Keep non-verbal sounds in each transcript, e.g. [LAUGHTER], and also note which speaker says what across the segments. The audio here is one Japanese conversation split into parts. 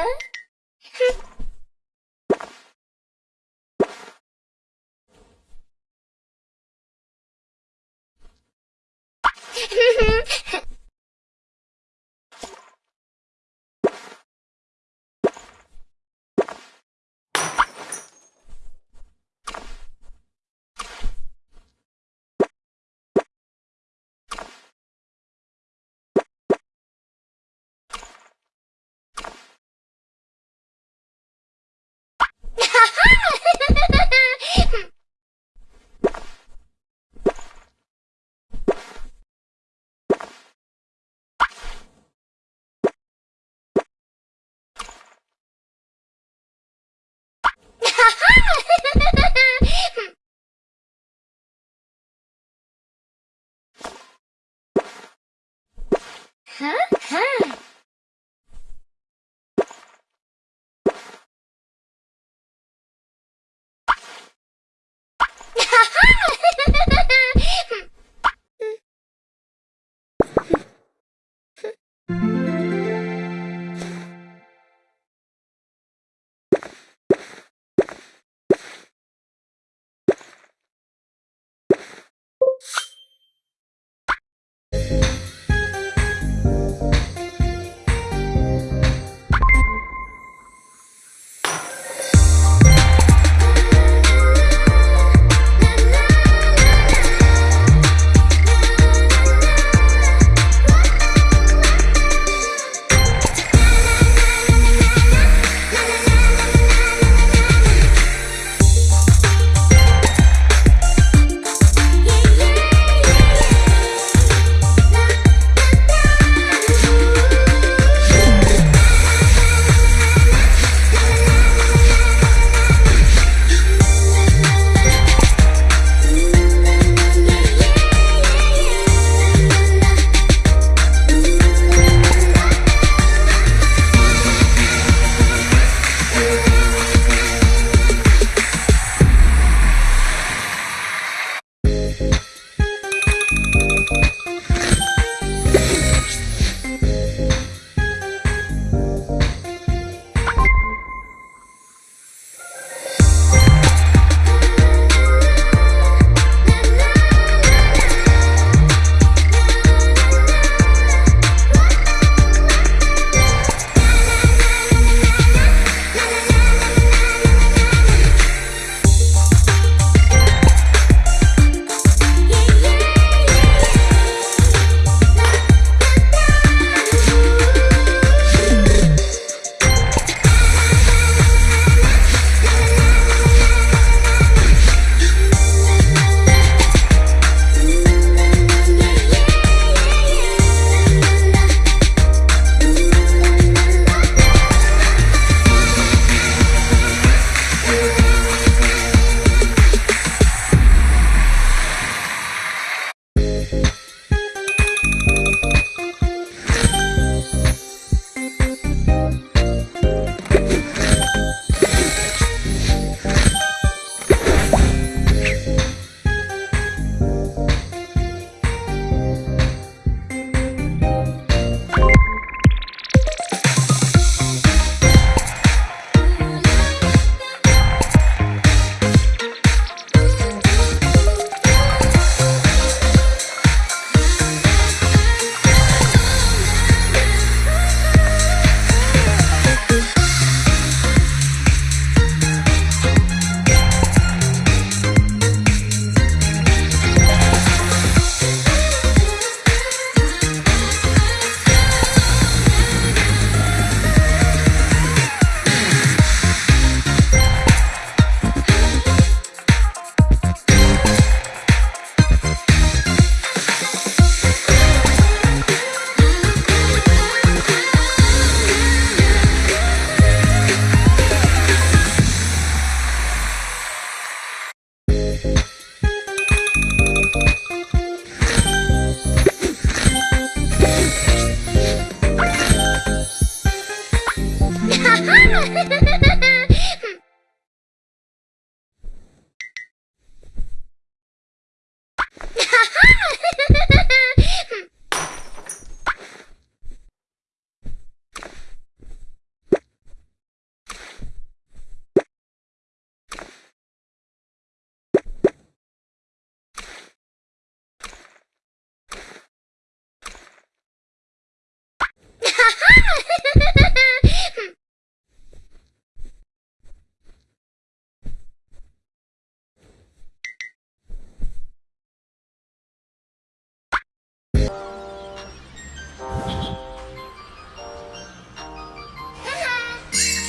Speaker 1: Huh?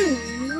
Speaker 1: mm [LAUGHS]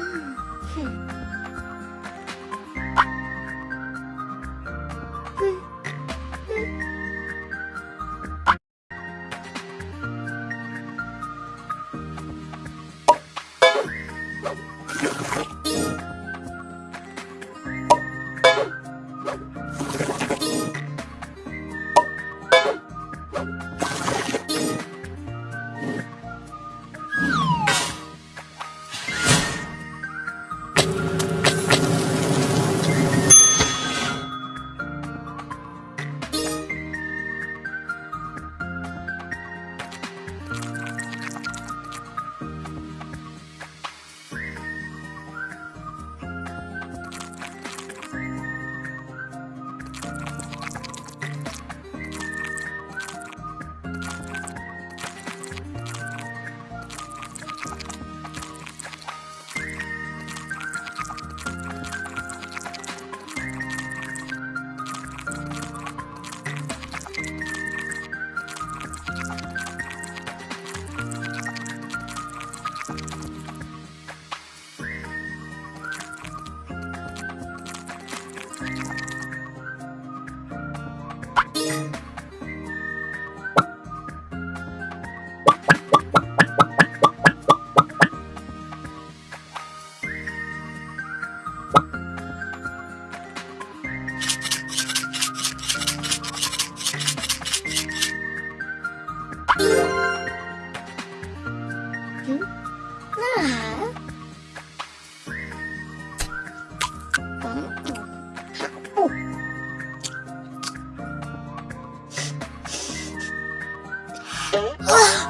Speaker 1: 啊